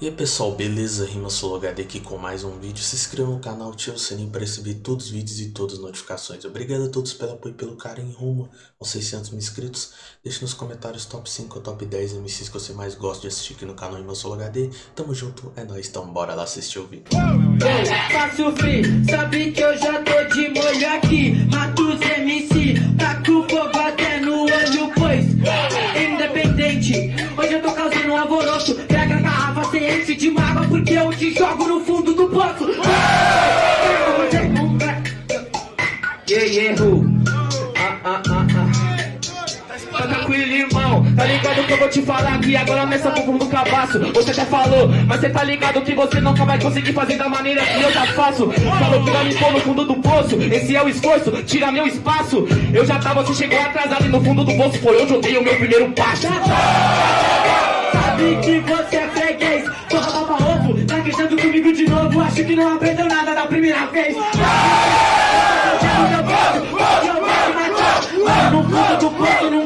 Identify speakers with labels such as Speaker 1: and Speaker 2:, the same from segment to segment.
Speaker 1: E aí pessoal, beleza? Rima HD aqui com mais um vídeo. Se inscreva no canal, ative o sininho para receber todos os vídeos e todas as notificações. Obrigado a todos pelo apoio e pelo carinho rumo aos 600 mil inscritos. Deixe nos comentários top 5 ou top 10 MCs que você mais gosta de assistir aqui no canal Rima HD. Tamo junto, é nóis, então bora lá assistir o vídeo.
Speaker 2: Sabe que eu já tô de molho aqui Mato os MC, taco tá ligado que eu vou te falar aqui Agora nessa bumbum do cabaço Você até falou, mas cê tá ligado que você nunca vai conseguir fazer da maneira que eu já faço Falou que vai me pôr no fundo do poço Esse é o esforço, tira meu espaço Eu já tava, você chegou atrasado e no fundo do poço Foi onde eu dei o meu primeiro passo Sabe que você é freguês Porra, baba ovo, tá queixando comigo de novo Acho que não aprendeu nada da primeira vez no fundo do poço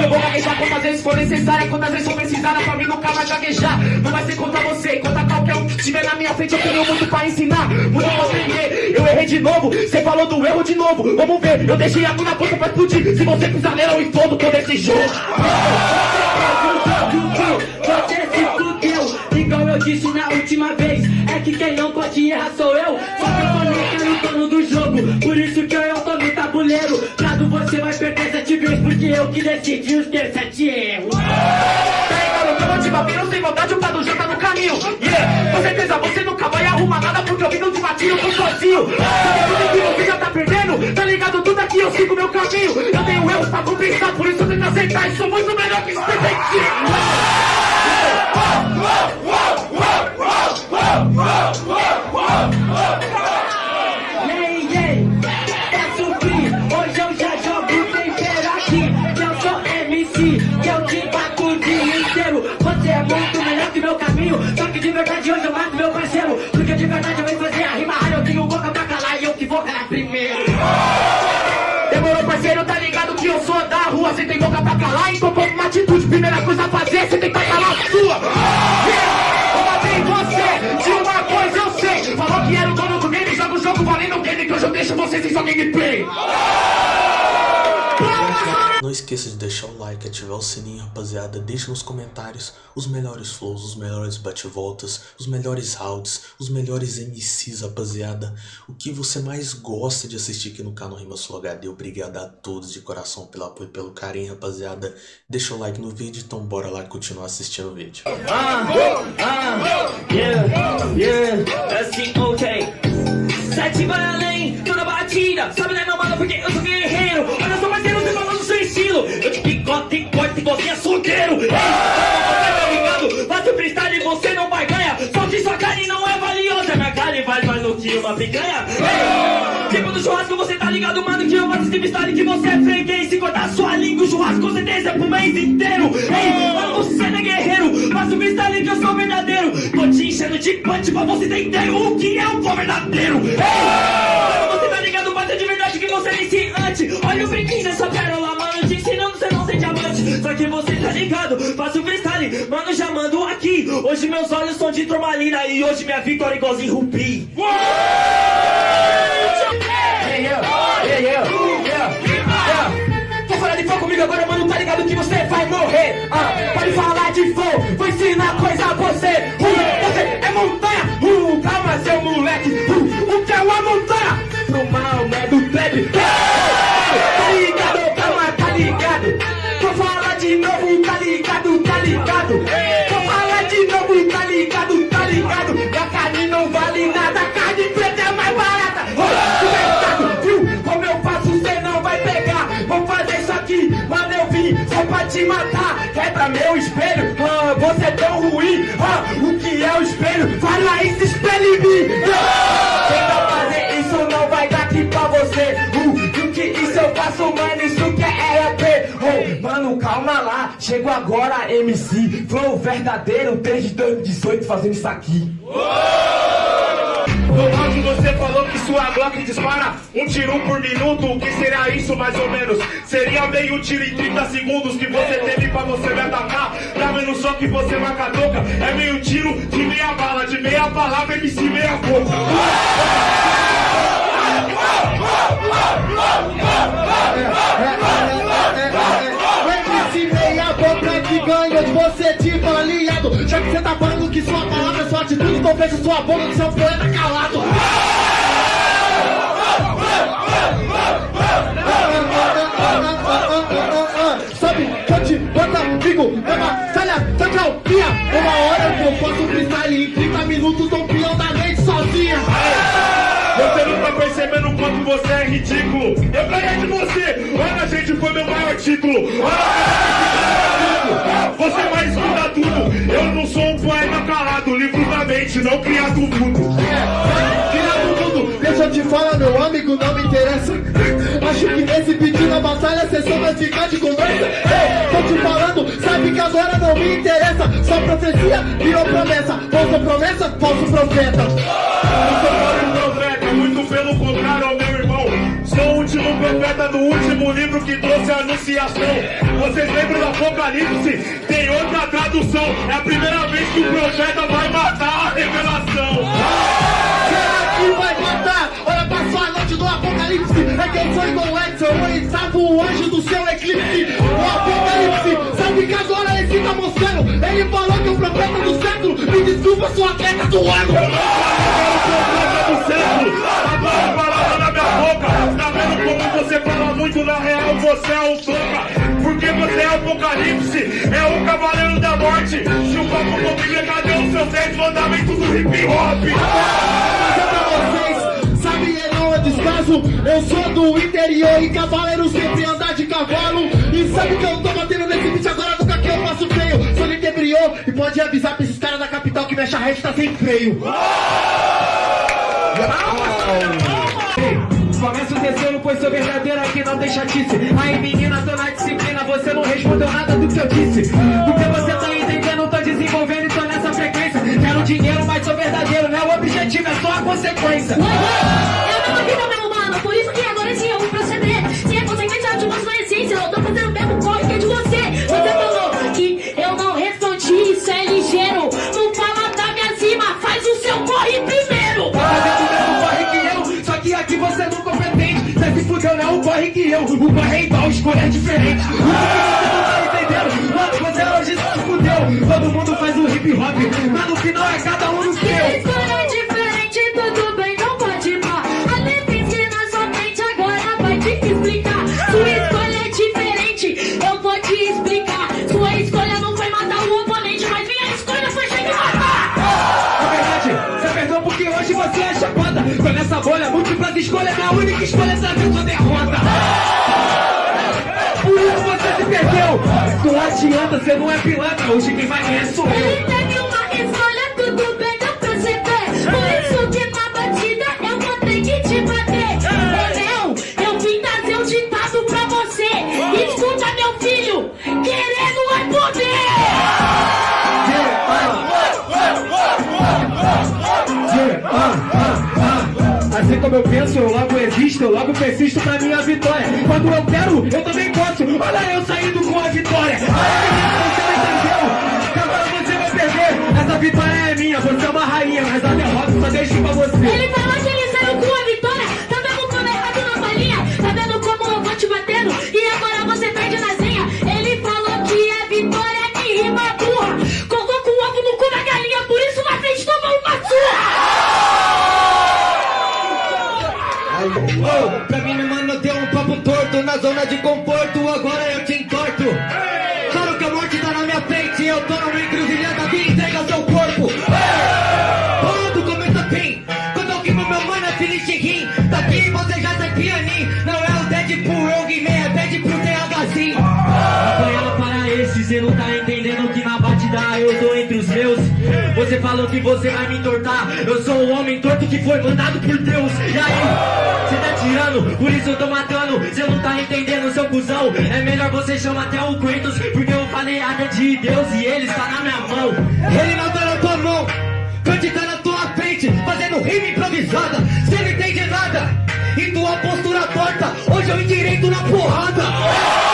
Speaker 2: eu vou gaguejar quantas vezes for necessária. Quantas vezes for precisar, pra mim nunca vai gaguejar? Não vai ser contra você, contra qualquer um que estiver na minha frente. Eu tenho muito pra ensinar, muito pra aprender. Eu errei de novo, você falou do erro de novo. Vamos ver, eu deixei a na ponta pra explodir. Se você pisar nela eu explodo todo esse jogo. Você se fudeu, igual eu disse na última vez É que quem não pode errar sou eu. Só que eu falei que dono do jogo. Por isso que eu tô no tabuleiro. Prado você vai perder Porque eu que decidi os ter sete erros. Eu vou te bater, eu sem vontade, o Prado já tá no caminho. Yeah, com certeza você nunca vai arrumar nada Porque eu vim no de eu tô sozinho. Sabe tudo que você já tá perdendo? Tá ligado? Tudo aqui, eu sigo meu caminho. Eu tenho erros pra compensar, por isso eu tento aceitar. E sou muito melhor que esse detetive Você tem boca pra calar, então toma uma atitude Primeira coisa a fazer, você tem que calar a sua. Eu matei você, de uma coisa eu sei Falou que era o dono do game, joga o jogo valendo o game Que hoje eu deixo você sem sua gameplay
Speaker 1: Não esqueça de deixar o like, ativar o sininho, rapaziada. Deixe nos comentários os melhores flows, os melhores bate-voltas, os melhores rounds, os melhores MCs, rapaziada. O que você mais gosta de assistir aqui no canal Rima Sul HD. Obrigado a todos de coração pelo apoio e pelo carinho, rapaziada. Deixa o like no vídeo, então bora lá continuar assistindo o vídeo.
Speaker 2: Ah, ah, yeah, yeah, corte igualzinho açougueiro. Ei, você tá ligado? Faço freestyle e você não vai ganhar. Só que sua carne não é valiosa. Minha carne vale mais do que uma picanha. Ei, tipo do churrasco, você tá ligado, mano, que eu faço esse freestyle que você é freguês. Se cortar sua língua, o churrasco com certeza é pro mês inteiro. Ei, mano, você não é guerreiro. Faço freestyle que eu sou verdadeiro. Tô te enchendo de punch pra você entender o que é um pó verdadeiro. Ei, mano, você tá ligado, bate de verdade que você é iniciante. Olha o brinquinho dessa pérola, mano, Que você tá ligado, faço freestyle, mano, já mando aqui. Hoje meus olhos são de turmalina e hoje minha vitória é igualzinho yeah. Quer falar de fogo comigo agora, mano? Tá ligado que você vai morrer? Ah, pode falar de fogo, vou ensinar coisa a você. Uh, você é montanha, uh, calma, seu moleque. Uh, o que é uma montanha? Pro mal, né? Do trap. Te matar. Quebra meu espelho, ah, você é tão ruim. Ah, o que é o espelho? Fala isso, espelho em mim. Tenta fazer isso, não vai dar aqui pra você. Uh, o que isso eu faço, mano, isso que é RP. Oh, mano, calma lá, chego agora, MC. Flow verdadeiro, desde 2018 fazendo isso aqui.
Speaker 3: No áudio você falou que sua Glock dispara um tiro por minuto. O que seria isso mais ou menos? Seria meio tiro em 30 segundos que você teve pra você me atacar. Tá vendo só que você marca toca? É meio tiro de meia bala, de meia palavra, MC meia boca.
Speaker 4: Já que sua palavra é sua atitude fecha sua boca que seu poeta calado Sabe que eu te boto amigo É batalha, tá calminha Uma hora eu faço freestyle Em 30 minutos tô peão da noite sozinha
Speaker 3: Você não tá percebendo o quanto você é ridículo. Eu ganhei de você. Calado, livro da mente, não criado mundo.
Speaker 4: Criado tudo, deixa eu te falar, meu amigo, não me interessa. Acho que nesse pedido na batalha cê só vai ficar de conversa. Ei, tô te falando, sabe que agora não me interessa. Só profecia virou promessa. Falsa promessa, falso profeta.
Speaker 3: Não sou profeta, profeta do último livro que trouxe a anunciação. Vocês lembram do Apocalipse? Tem outra tradução. É a primeira vez que o profeta vai matar a revelação.
Speaker 4: Será que vai matar? Olha, passou a noite do apocalipse. É que eu sou igual Edson, eu estava o anjo do seu eclipse. O apocalipse, sabe que agora ele tá mostrando. Ele falou que o profeta do século, me desculpa, sou atleta do ano.
Speaker 3: Na real? Você é o toca. Porque você é o apocalipse. É o cavaleiro da morte. Se o papo for Bíblia, cadê os seus 10 mandamentos do hip hop?
Speaker 4: Só pra vocês, sabe não é descaso Eu sou do interior e cavaleiro sempre andar de cavalo E sabe que eu tô batendo nesse beat agora nunca que eu faço feio Sou Lintebriô e pode avisar pra esses caras da capital que minha charrete tá sem freio
Speaker 2: Começa o terceiro, pois sou verdadeiro aqui, não tem chatice. Aí menina, tô na disciplina, você não respondeu nada do que eu disse. Porque você tá entendendo, tô desenvolvendo e tô nessa frequência. Quero dinheiro, mas sou verdadeiro, não é o objetivo, é só a consequência.
Speaker 5: Eu não acredito, meu humano, por isso que agora sim eu vou proceder. Se é consequente, eu te corre que eu. O corre
Speaker 2: é igual, escolha é diferente. O que você não tá entendendo? Mano, você hoje se fudeu. Todo mundo faz o hip hop, mas no final é cada um no múltiplas escolhas, minha única escolha é saber sua derrota. Por isso você se perdeu. Não adianta, você não é pilantra. Hoje quem vai ganhar sou eu.
Speaker 5: Uma escolha, tudo bem, deu pra você ver. Por isso que na batida eu vou ter que te bater.
Speaker 2: Como eu penso, eu logo existo, eu logo persisto pra minha vitória. Quando eu quero, eu também posso. Olha eu saindo com a vitória. Olha você entendeu. Agora você vai perder. Essa vitória é minha, você é uma rainha, mas a derrota só deixo pra você.
Speaker 5: Ele falou que ele saiu com a de
Speaker 4: conforto,
Speaker 2: Falou que você vai me entortar. Eu sou o homem torto que foi mandado por Deus. E aí, cê tá tirando, por isso eu tô matando. Cê não tá entendendo, seu cuzão. É melhor você chamar até o Kratos, porque eu falei área de Deus e ele está na minha mão.
Speaker 4: Ele não tá na tua mão, Kant tá na tua frente, fazendo rima improvisada.
Speaker 6: improvisada, cê não entende nada. E tua postura torta, hoje eu endireito na porrada.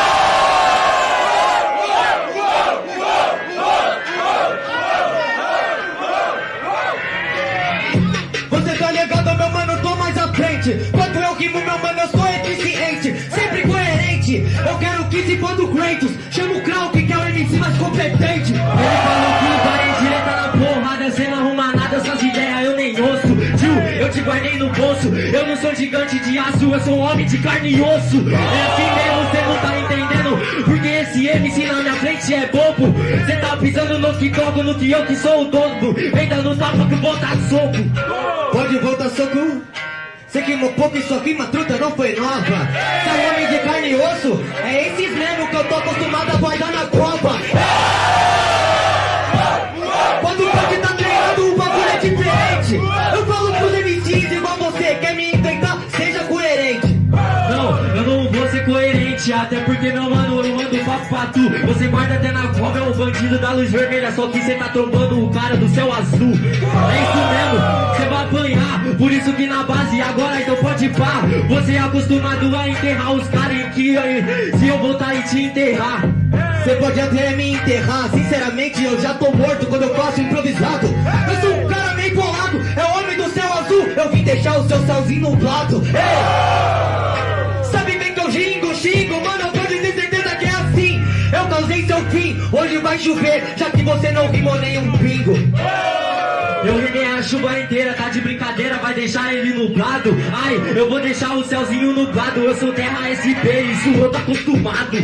Speaker 6: Você tá ligado, meu mano, tô mais à frente. Quanto eu rimo, meu mano, eu sou eficiente. Sempre coerente. Eu quero que se for do Kratos. Chama o Krauk, que é o MC mais competente. Ele falou que vai em direta na porrada. Cê não arruma nada, suas ideias eu nem ouço. Tio, eu te guardei no bolso. Eu não sou gigante de aço, eu sou um homem de carne e osso. É assim mesmo, cê não tá entendendo. Porque esse MC na minha frente é bobo. Cê pisando no que toco, no que eu que sou o dono. Vem dando tapa que bota soco. Pode voltar soco. Cê queimou pouco e sua rima truta não foi nova. Homem de carne e osso. É esses mesmo que eu tô acostumado a guardar na copa. Você guarda até na cova, é um bandido da luz vermelha, só que cê tá trombando o cara do céu azul. É isso mesmo, cê vai apanhar, por isso que na base agora então pode pá. Você é acostumado a enterrar os caras em que se eu voltar e te enterrar. Você pode até me enterrar, sinceramente eu já tô morto quando eu faço improvisado. Eu sou um cara meio bolado, é o homem do céu azul, eu vim deixar o seu céuzinho nublado. Ei! Hoje vai chover, já que você não rimou nenhum pingo. Eu rimei a chuva inteira, tá de brincadeira, vai deixar ele nublado. Ai, eu vou deixar o céuzinho nublado, eu sou terra SP, isso eu tô acostumado.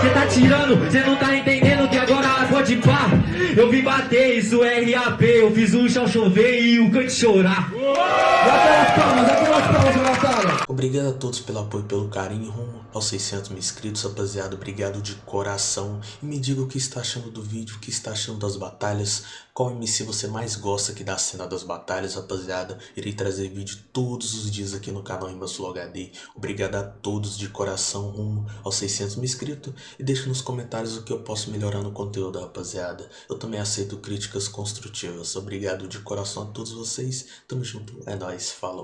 Speaker 6: Cê tá tirando, cê não tá entendendo que agora pode pá. Eu vim bater, isso é RAP, eu fiz o chão chover e o cante chorar.
Speaker 2: Aquelas palmas, aquelas palmas.
Speaker 1: Obrigado a todos pelo apoio e pelo carinho rumo aos 600 mil inscritos, rapaziada. Obrigado de coração. E me diga o que está achando do vídeo, o que está achando das batalhas. Qual MC você mais gosta aqui da cena das batalhas, rapaziada. Irei trazer vídeo todos os dias aqui no canal Rima Sul HD. Obrigado a todos de coração rumo aos 600 mil inscritos. E deixe nos comentários o que eu posso melhorar no conteúdo, rapaziada. Eu também aceito críticas construtivas. Obrigado de coração a todos vocês. Tamo junto. É nóis. Falou.